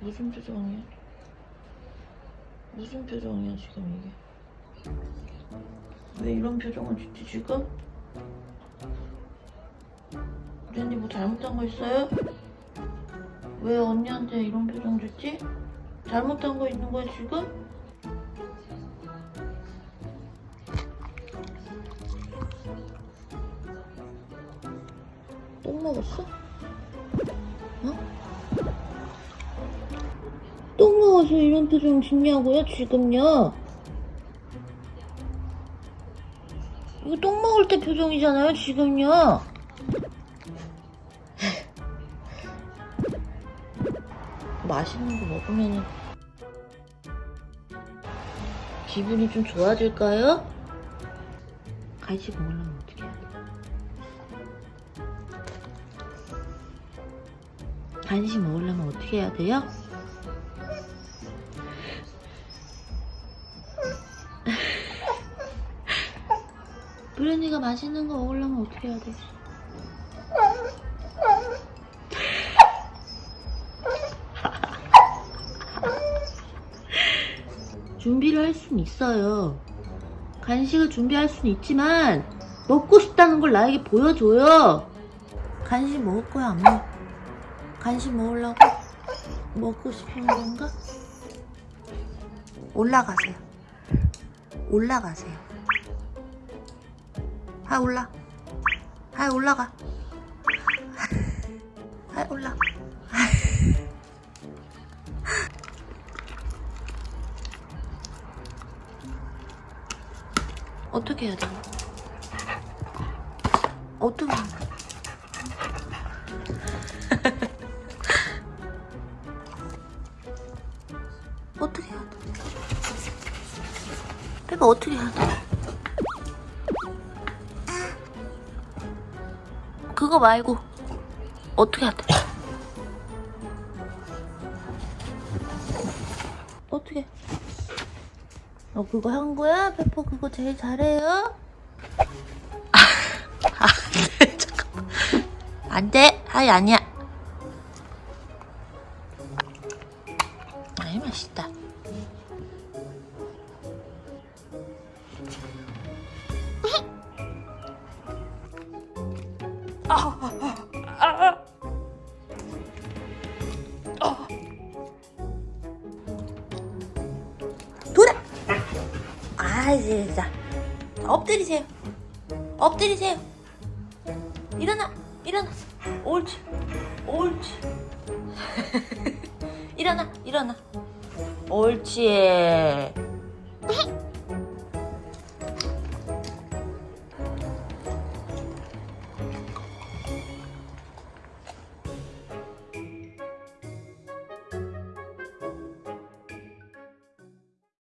무슨 표정이야? 무슨 표정이야 지금 이게? 왜 이런 표정을 짓지 지금? 우리 언니 뭐 잘못한 거 있어요? 왜 언니한테 이런 표정 짓지? 잘못한 거 있는 거야 지금? 똥 먹었어? 어? 똥 먹어서 이런 표정 짓냐고요 지금요? 이거 똥 먹을 때 표정이잖아요 지금요 맛있는 거 먹으면 기분이 좀 좋아질까요? 간식 먹으려면 어떻게 해야 돼? 간식 먹으려면 어떻게 해야 돼요? 브랜니가 맛있는 거 먹으려면 어떻게 해야 되지? 준비를 할 수는 있어요. 간식을 준비할 수는 있지만 먹고 싶다는 걸 나에게 보여줘요. 간식 먹을 거야 안 먹? 간식 먹으려고 먹고 싶은 건가? 올라가세요. 올라가세요. 하 올라. 하 올라가. 하 올라. 어떻게 해야 돼? 어떻게 해야 돼? 어떻게 해야 돼? 빼봐 어떻게 해야 돼? 그거 말고 어떻게 돼? 어떻게? 너 그거 한 거야? 페퍼 그거 제일 잘해요? 아, 안 돼, 잠깐만. 안 돼. 하이, 아니야. 아이, 맛있다. 돌아! 아이, 진짜. 엎드리세요. 엎드리세요. 일어나, 일어나. 옳지, 옳지. 일어나, 일어나. 옳지.